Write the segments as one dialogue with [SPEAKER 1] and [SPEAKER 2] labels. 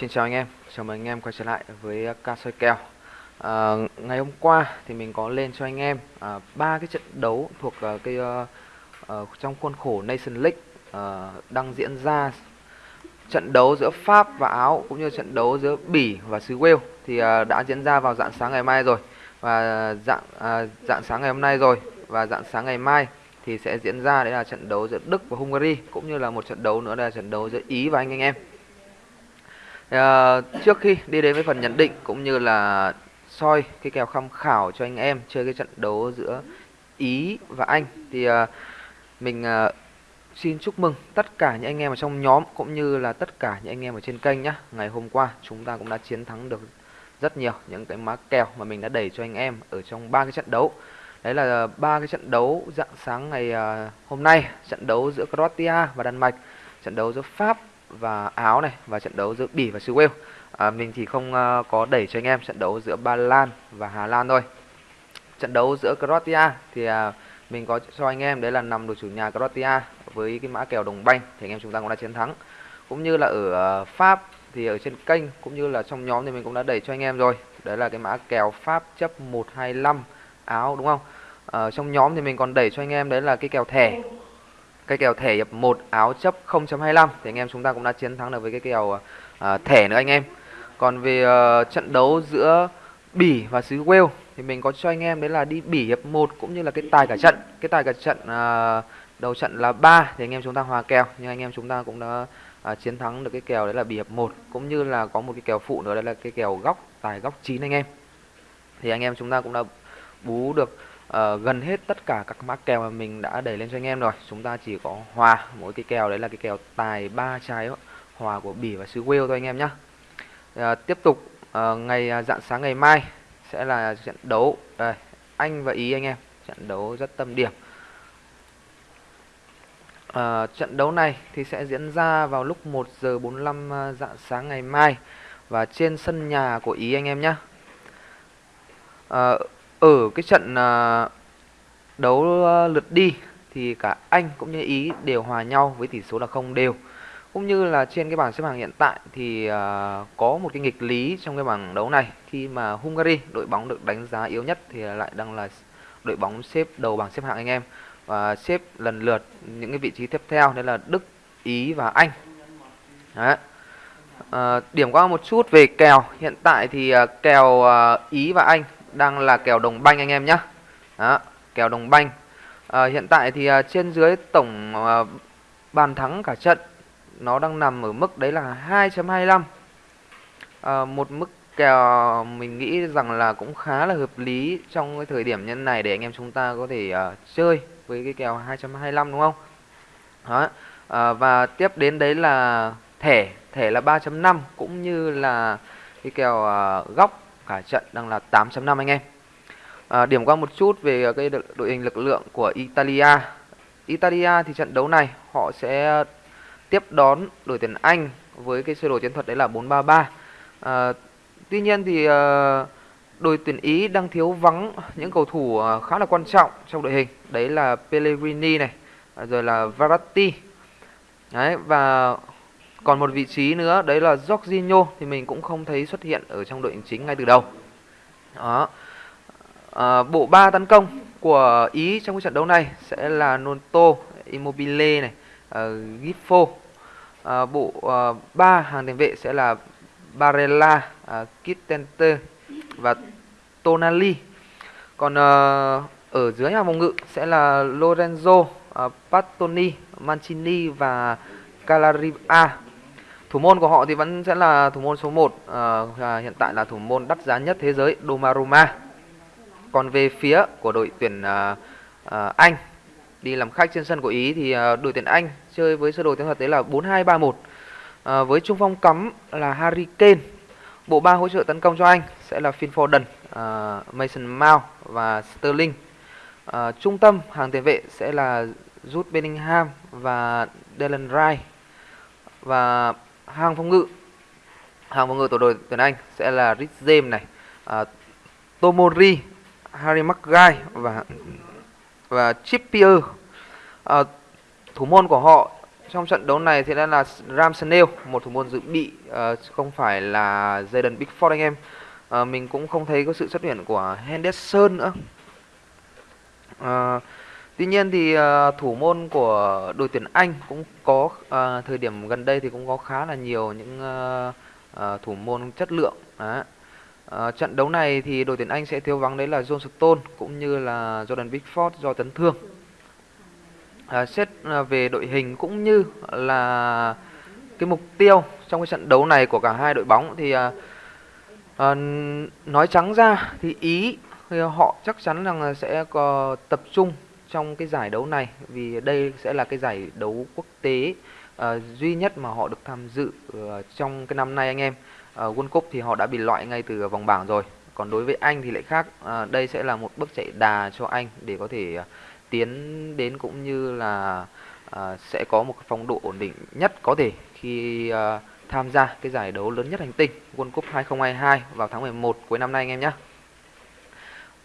[SPEAKER 1] Xin chào anh em, chào mừng anh em quay trở lại với ca soi kèo. À, ngày hôm qua thì mình có lên cho anh em à, ba à, cái trận đấu thuộc uh, cái uh, trong khuôn khổ Nation League uh, đang diễn ra trận đấu giữa Pháp và Áo cũng như trận đấu giữa Bỉ và xứ Wales thì uh, đã diễn ra vào dạng sáng ngày mai rồi và dạng uh, dạng sáng ngày hôm nay rồi và dạng sáng ngày mai thì sẽ diễn ra đấy là trận đấu giữa Đức và Hungary cũng như là một trận đấu nữa là trận đấu giữa Ý và anh anh em. À, trước khi đi đến với phần nhận định cũng như là soi cái kèo tham khảo cho anh em chơi cái trận đấu giữa Ý và Anh thì à, mình à, xin chúc mừng tất cả những anh em ở trong nhóm cũng như là tất cả những anh em ở trên kênh nhé. Ngày hôm qua chúng ta cũng đã chiến thắng được rất nhiều những cái má kèo mà mình đã đẩy cho anh em ở trong ba cái trận đấu. Đấy là ba cái trận đấu dạng sáng ngày hôm nay, trận đấu giữa Croatia và Đan Mạch, trận đấu giữa Pháp và Áo này và trận đấu giữa Bỉ và xứ Wales. À, mình thì không uh, có đẩy cho anh em trận đấu giữa Ba Lan và Hà Lan thôi. Trận đấu giữa Croatia thì uh, mình có cho anh em đấy là nằm đội chủ nhà Croatia với cái mã kèo đồng banh thì anh em chúng ta cũng đã chiến thắng. Cũng như là ở uh, Pháp thì ở trên kênh cũng như là trong nhóm thì mình cũng đã đẩy cho anh em rồi. Đấy là cái mã kèo Pháp chấp 125 áo đúng không? Ở trong nhóm thì mình còn đẩy cho anh em đấy là cái kèo thẻ cái kèo thẻ hiệp 1 áo chấp 0.25 thì anh em chúng ta cũng đã chiến thắng được với cái kèo uh, thẻ nữa anh em. Còn về uh, trận đấu giữa Bỉ và xứ Wales thì mình có cho anh em đấy là đi Bỉ hiệp 1 cũng như là cái tài cả trận. Cái tài cả trận uh, đầu trận là 3 thì anh em chúng ta hòa kèo nhưng anh em chúng ta cũng đã uh, chiến thắng được cái kèo đấy là Bỉ hiệp 1 cũng như là có một cái kèo phụ nữa đấy là cái kèo góc tài góc 9 anh em. Thì anh em chúng ta cũng đã bú được uh, gần hết tất cả các mã kèo mà mình đã đẩy lên cho anh em rồi. Chúng ta chỉ có hòa mỗi cái kèo đấy là cái kèo tài ba trái hòa của bỉ và xứ wales thôi anh em nhé uh, ờ, tiếp tục uh, ngày uh, dạng sáng ngày mai sẽ là trận đấu. Đây, anh và ý anh em trận đấu rất tâm điểm. Uh, trận đấu này thì sẽ diễn ra vào lúc 1 giờ 45 à, dạng sáng ngày mai. Và trên sân nhà của ý anh em nhé uh, ở cái trận à, đấu à, lượt đi thì cả Anh cũng như Ý đều hòa nhau với tỷ số là không đều. Cũng như là trên cái bảng xếp hạng hiện tại thì à, có một cái nghịch lý trong cái bảng đấu này khi mà Hungary đội bóng được đánh giá yếu nhất thì lại đang là đội bóng xếp đầu bảng xếp hạng anh em và xếp lần lượt những cái vị trí tiếp theo đấy là Đức, Ý và Anh. Đấy. À, điểm qua một chút về kèo hiện tại thì kèo Ý và Anh đang là kèo đồng banh anh em nhé đó kèo đồng banh. À, hiện tại thì à, trên dưới tổng à, bàn thắng cả trận nó đang nằm ở mức đấy là 2.25 à, một mức kèo mình nghĩ rằng là cũng khá là hợp lý trong cái thời điểm nhân này để anh em chúng ta có thể à, chơi với cái kèo 2.25 đúng không? Đó à, và tiếp đến đấy là thẻ thẻ là 3.5 cũng như là cái kèo à, góc cả trận đang là 8.5 anh em. À, điểm qua một chút về cái đội hình lực lượng của Italia. Italia thì trận đấu này họ sẽ tiếp đón đội tuyển Anh với cái sơ đồ chiến thuật đấy là 433. À, tuy nhiên thì à, đội tuyển Ý đang thiếu vắng những cầu thủ à, khá là quan trọng trong đội hình. Đấy là Pellegrini này, à, rồi là Verratti. Đấy và còn một vị trí nữa đấy là Jorginho thì mình cũng không thấy xuất hiện ở trong đội hình chính ngay từ đầu. Đó. À, bộ ba tấn công của Ý trong cái trận đấu này sẽ là Nonto, Immobile này, à, uh, Giffo. À, bộ uh, ba hàng tiền vệ sẽ là Barella, à, uh, Kittente và Tonali. Còn uh, ở dưới hàng phòng ngự sẽ là Lorenzo, uh, Pattoni, Mancini và Calariva Thủ môn của họ thì vẫn sẽ là thủ môn số 1 ờ, à, Hiện tại là thủ môn đắt giá nhất thế giới domaruma Còn về phía của đội tuyển à, à, Anh Đi làm khách trên sân của Ý thì à, đội tuyển Anh chơi với sơ đồ chiến thuật đấy là 4-2-3-1 à, Với trung phong cắm là Harry Kane Bộ ba hỗ trợ tấn công cho Anh sẽ là Phil Foden, uh, Mason Mount và Sterling. Uh, trung tâm hàng tiền vệ sẽ là Jude Bellingham và Dylan Wright. Và hàng phòng ngự hàng phòng ngự tổ đội tuyển Anh sẽ là Rich James này, à, Tomori, Harry Maguire và và Trippier. à, thủ môn của họ trong trận đấu này thì đã là Ram Snail, một thủ môn dự bị à, không phải là Jaden Bigford anh em. à, mình cũng không thấy có sự xuất hiện của Henderson nữa. à, tuy nhiên thì ờ, thủ môn của đội tuyển Anh cũng có ờ, thời điểm gần đây thì cũng có khá là nhiều những ờ, thủ môn chất lượng. Trận đấu này thì đội tuyển Anh sẽ thiếu vắng đấy là John Stone cũng như là Jordan Bigford do chấn thương à, xét về đội hình cũng như là cái mục tiêu trong cái trận đấu này của cả hai đội bóng thì à, à, nói trắng ra thì ý thì họ chắc chắn rằng sẽ có tập trung trong cái giải đấu này vì đây sẽ là cái giải đấu quốc tế uh, duy nhất mà họ được tham dự uh, trong cái năm nay anh em uh, World Cup thì họ đã bị loại ngay từ vòng bảng rồi còn đối với Anh thì lại khác uh, đây sẽ là một bước chạy đà cho Anh để có thể uh, tiến đến cũng như là uh, sẽ có một phong độ ổn định nhất có thể khi uh, tham gia cái giải đấu lớn nhất hành tinh World Cup 2022 vào tháng 11 cuối năm nay anh em nhé.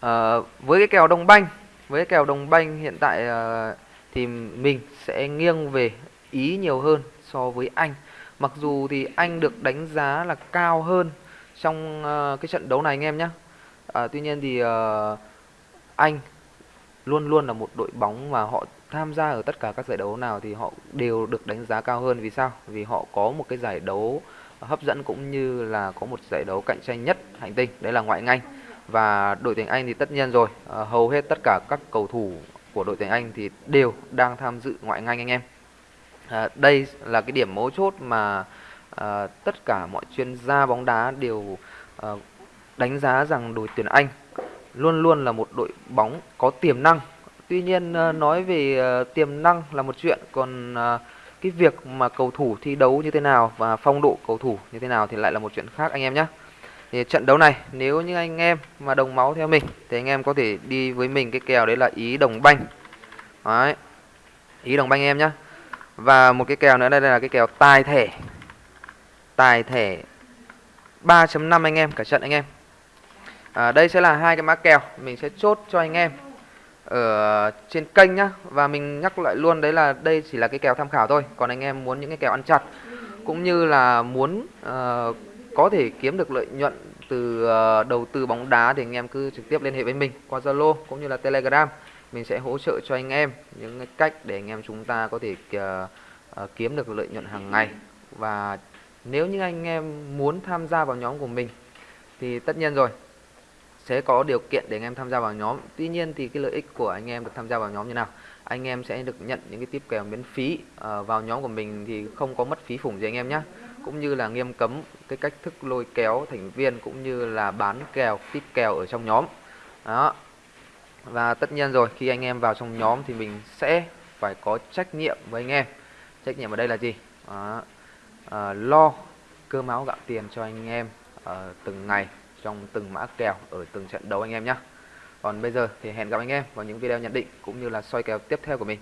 [SPEAKER 1] Uh, với cái kèo Đông banh, với kèo đồng banh hiện tại ờ, thì mình sẽ nghiêng về Ý nhiều hơn so với Anh. Mặc dù thì Anh được đánh giá là cao hơn trong ờ, cái trận đấu này anh em nhé. À, ờ, tuy nhiên thì Anh luôn luôn là một đội bóng mà họ tham gia ở tất cả các giải đấu nào thì họ đều được đánh giá cao hơn vì sao? Vì họ có một cái giải đấu hấp dẫn cũng như là có một giải đấu cạnh tranh nhất hành tinh, đấy là ngoại ngành. Và đội tuyển Anh thì tất nhiên rồi, à, hầu hết tất cả các cầu thủ của đội tuyển Anh thì đều đang tham dự ngoại hạng Anh anh em. À, đây là cái điểm mấu chốt mà à, tất cả mọi chuyên gia bóng đá đều à, đánh giá rằng đội tuyển Anh luôn luôn là một đội bóng có tiềm năng. Tuy nhiên à, nói về à, tiềm năng là một chuyện, còn à, cái việc mà cầu thủ thi đấu như thế nào và phong độ cầu thủ như thế nào thì lại là một chuyện khác anh em nhé. Thì trận đấu này nếu như anh em mà đồng máu theo mình thì anh em có thể đi với mình cái kèo đấy là ý đồng banh. Đấy. Ý đồng banh em nhé. Và một cái kèo nữa đây là cái kèo tài thẻ. Tài thẻ 3.5 anh em cả trận anh em à, đây sẽ là hai cái mã kèo mình sẽ chốt cho anh em ở trên kênh nhá và mình nhắc lại luôn đấy là đây chỉ là cái kèo tham khảo thôi còn anh em muốn những cái kèo ăn chặt cũng như là muốn uh, có thể kiếm được lợi nhuận từ ờ, đầu tư bóng đá thì anh em cứ trực tiếp liên hệ với mình qua Zalo cũng như là Telegram. Mình sẽ hỗ trợ cho anh em những cách để anh em chúng ta có thể ờ, ờ, kiếm được lợi nhuận hàng ngày. Và nếu như anh em muốn tham gia vào nhóm của mình thì tất nhiên rồi sẽ có điều kiện để anh em tham gia vào nhóm. Tuy nhiên thì cái lợi ích của anh em được tham gia vào nhóm như nào? Anh em sẽ được nhận những cái tiếp kèo miễn phí à, vào nhóm của mình thì không có mất phí phủng gì anh em nhé cũng như là nghiêm cấm cái cách thức lôi kéo thành viên cũng như là bán kèo tiếp kèo ở trong nhóm đó và tất nhiên rồi khi anh em vào trong nhóm thì mình sẽ phải có trách nhiệm với anh em trách nhiệm ở đây là gì đó. À, lo cơm áo gạo tiền cho anh em uh, từng ngày trong từng mã kèo ở từng trận đấu anh em nhé. Còn bây giờ thì hẹn gặp anh em vào những video nhận định cũng như là soi kèo tiếp theo của mình.